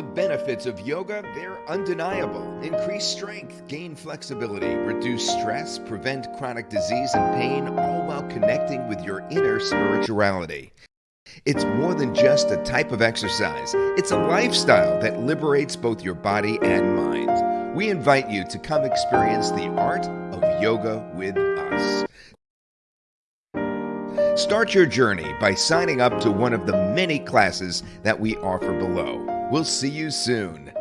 benefits of yoga, they're undeniable. Increase strength, gain flexibility, reduce stress, prevent chronic disease and pain, all while connecting with your inner spirituality. It's more than just a type of exercise, it's a lifestyle that liberates both your body and mind. We invite you to come experience the art of yoga with us. Start your journey by signing up to one of the many classes that we offer below. We'll see you soon.